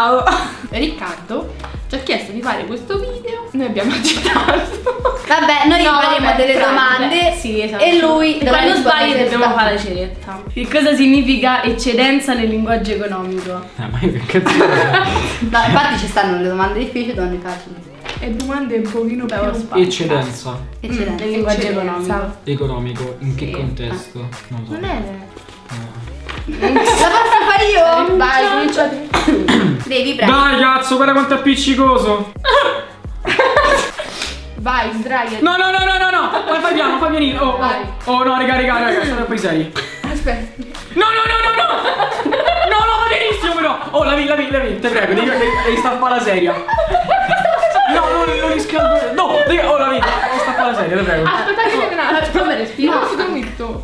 questo video. Noi abbiamo accettato. Vabbè, noi No, faremo vabbè, delle Frank, domande sì, esatto. e lui dovrà Quando sbagli dobbiamo fare la ceretta. Che cosa significa eccedenza nel linguaggio economico? Eh, ma io che cazzo No, infatti ci stanno le domande difficili e domande facili. E domande un pochino più Eccedenza Eccellente. Nel linguaggio Eccedenza. economico. economico, in che Sì. contesto? Non lo so. Non è No. La posso fare io? Vai, cominciate. Devi prendere. Dai cazzo, guarda quanto è appiccicoso! Vai, sdraiati. No, no, no, no, no, no! Vai, fai piano, fai pianino! Oh, Vai. oh, oh, no, raga, raga, raga, sono poi seri. Aspetta. No, no, no, no, no! No, no, va benissimo però! Oh, lavi, lavi, lavi, te prego, devi, devi, devi fare la seria. No, non, non riscaldo. No, devi, oh, lavi, devi fare la seria, te prego. Aspetta che un attimo. A respirare. No, sto dormito.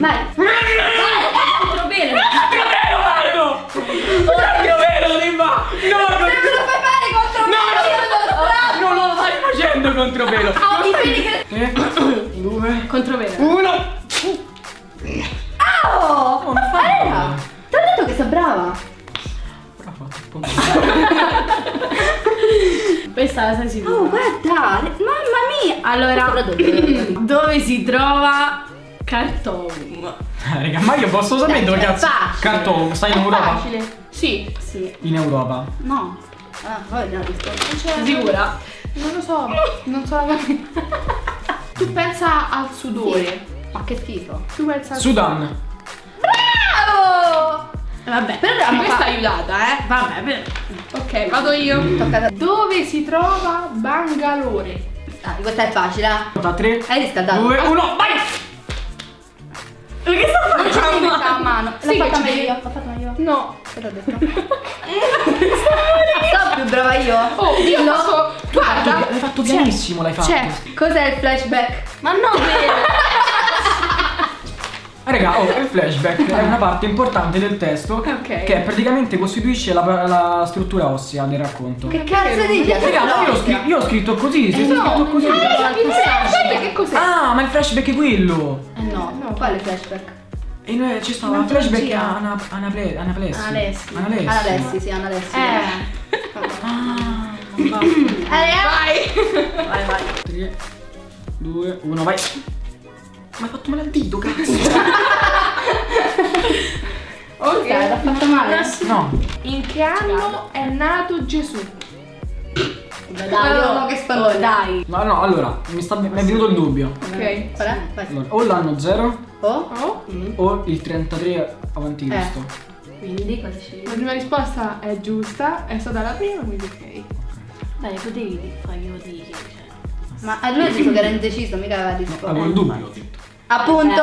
Vai. Facendo contropelo. Oh, mi vedi che... Tre, due, Controvene. uno. Oh! Oh, non fa Era! Ti ho detto che sei brava! Questa la sai Oh, sicura. guarda! le- Mamma mia! Allora, dove si trova Cartom? Eh, raga, ma io posso sapere dove cazzo. facile. Canto, stai in Europa? facile. Sì. Sì. In Europa. No. Ah, poi no, rispondo. Sicura? Non lo so. Non so la Tu pensa al sudore. Ma che schifo. Tu pensa al Sudan. Bravo! Vabbè. Però Ma mi questa fa... aiutata, eh. Vabbè, beh. Ok, vado io. A te. Dove si trova Bangalore? Dai, questa è facile. eh. Da 3, Hai riscaldato? 2, 1, vai! Che sta devi mettere a mano. L'ho Sì, fatta meglio io. L'ho fatta meglio io. No. Te l'ho detto. Sono più brava io. Oh, io benissimo, l'hai fatto. C'è. Cos'è il flashback? Ma no, vero. Eh, Raga, oh, il flashback è una parte importante del testo Ok. che praticamente costituisce la, la struttura ossea del racconto. Che cazzo dici? Raga, ma io, ho scri- io ho scritto così, si è no, scritto così. Aspetta, che cos'è? Ah, ma il flashback è quello! Eh no, No. quale flashback? E noi ci stava il flashback a Ana, Anaple- Anaplessi. Analessi. Analessi. Analessi, sì, Analessi. Eh. Eh, Vai, vai. 3, 2, 1, vai! Ma hai fatto male al dito, cazzo! Ok, l'ha fatto male. No, In che anno è nato Gesù? Dai, No, no, che spallone. Oh, dai. no, no, allora, mi, sta, mi è venuto il dubbio. Ok. Qual è? Vai. Allora, o l'anno 0 Oh? Oh. o il 33 avanti Eh. Cristo. Quindi cosa scegli? La prima risposta è giusta, è stata la prima, quindi ok. Fare io di che cioè. Ma a lui ha detto che era indeciso, mica aveva No, risposto. avevo il dubbio, ho detto. Appunto,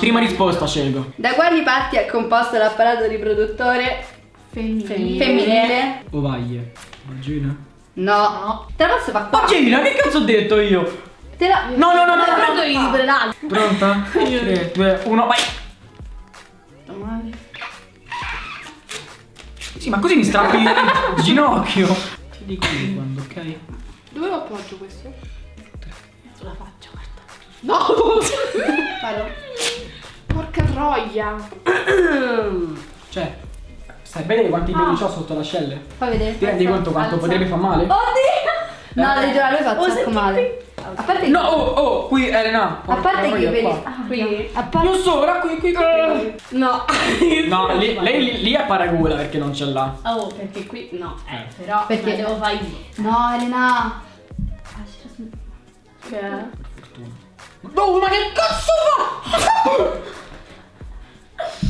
Prima risposta scelgo. da quali parti è composto l'apparato riproduttore Femminile. femminile? Ovaglie. Vagina. No. Te la posso fare qua? Vagina, che cazzo ho detto io? Te la... No, no, no, no, no. dire l'altro. Pronta? 3, 2, 1, vai! Male. Sì, ma così mi strappi il ginocchio. Ti dico io quando, ok? Dove lo appoggio questo? Sulla faccia, guarda. No! Vado. Porca troia! Cioè, stai bene quanti peli c'ho sotto l'ascelle? Fai vedere. Ti rendi conto quanto potrebbe far male? Oddio! No, devi giurare, lui fa un sacco male. A parte No, oh, oh, qui Elena. A parte che i peli... Qua. Ah, Qui? Non sopra, qui, qui, qui. No. No, lì, lei lì, è paragola perché non ce l'ha. Oh, perché qui no. Eh, Eh. però Perché? devo fare io. No, Elena. Che? No, ma che cazzo fa?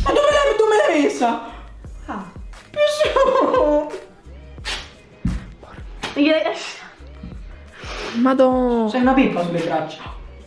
Ma dove l'hai, dove l'hai messa? Ah. Madonna! Sei una pippa sulle braccia.